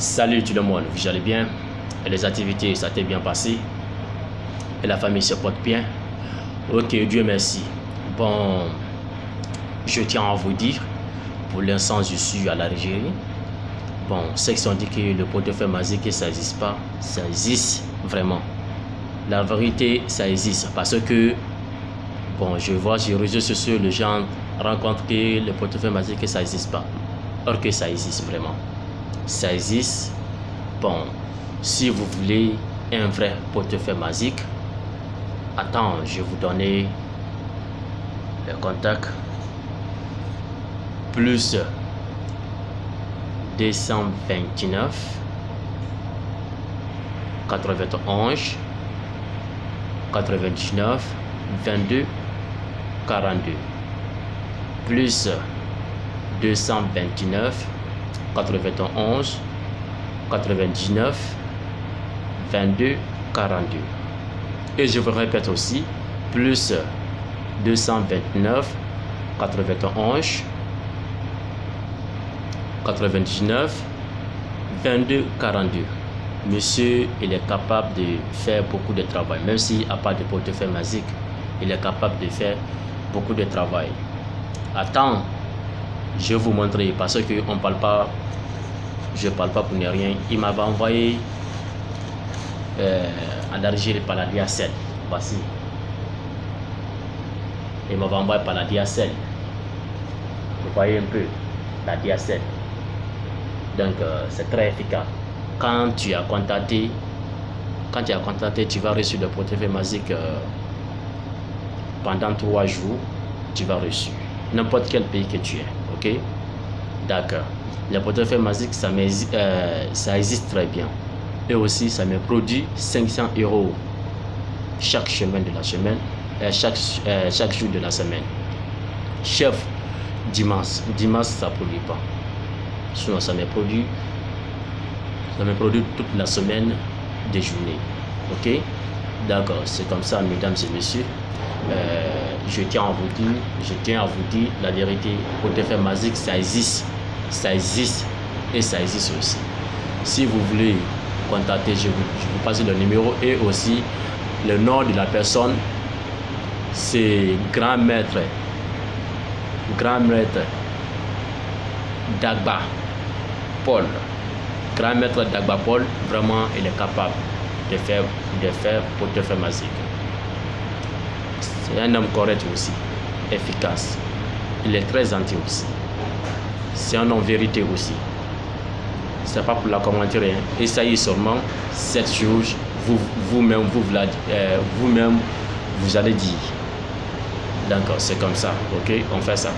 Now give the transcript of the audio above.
Salut tout le monde, vous allez bien? Les activités, ça t'est bien passé? Et la famille se porte bien? Ok, Dieu merci. Bon, je tiens à vous dire, pour l'instant, je suis à l'Algérie. Bon, ceux qui sont dit que le portefeuille magique, ça n'existe pas, ça existe vraiment. La vérité, ça existe parce que, bon, je vois sur les réseaux sociaux, les gens rencontrent que le portefeuille magique, ça n'existe pas. Or que ça existe vraiment ça existe. Bon, si vous voulez un vrai portefeuille magique, attends, je vais vous donner le contact. Plus 229 91 99 22 42 plus 229 91 99 22 42 et je vous répète aussi plus 229 91 99 22 42 monsieur il est capable de faire beaucoup de travail même s'il n'a pas de portefeuille magique. Il est capable de faire beaucoup de travail. Attends je vais vous montrer parce qu'on ne parle pas, je parle pas pour ne rien. Il m'avait envoyé euh, en Algérie par la DSL. Voici. Il m'avait envoyé par la DSL. Vous voyez un peu la DSL. Donc euh, c'est très efficace. Quand tu as contacté, quand tu as contacté, tu vas recevoir le portefeuille magique euh, pendant trois jours. Tu vas recevoir n'importe quel pays que tu es. Ok D'accord. Le portefeuille magique, ça, euh, ça existe très bien. Et aussi, ça me produit 500 euros chaque semaine de la semaine, euh, chaque, euh, chaque jour de la semaine. Chef, dimanche. Dimanche, ça produit pas. Sinon, ça me produit, ça me produit toute la semaine des journées. Ok D'accord, c'est comme ça, mesdames et messieurs. Euh, je tiens à vous dire, je tiens à vous dire la vérité. Portefeuille magique, ça existe, ça existe et ça existe aussi. Si vous voulez contacter, je vous, passe le numéro et aussi le nom de la personne. C'est grand maître, grand maître Dagba Paul. Grand maître Dagba Paul, vraiment, il est capable de faire, de faire portefeuille magique. C'est un homme correct aussi, efficace. Il est très gentil aussi. C'est un homme vérité aussi. C'est pas pour la commenter. Hein. Essayez seulement cette chose, vous-même, vous, vous, euh, vous, même vous allez dire. D'accord, c'est comme ça, ok? On fait ça.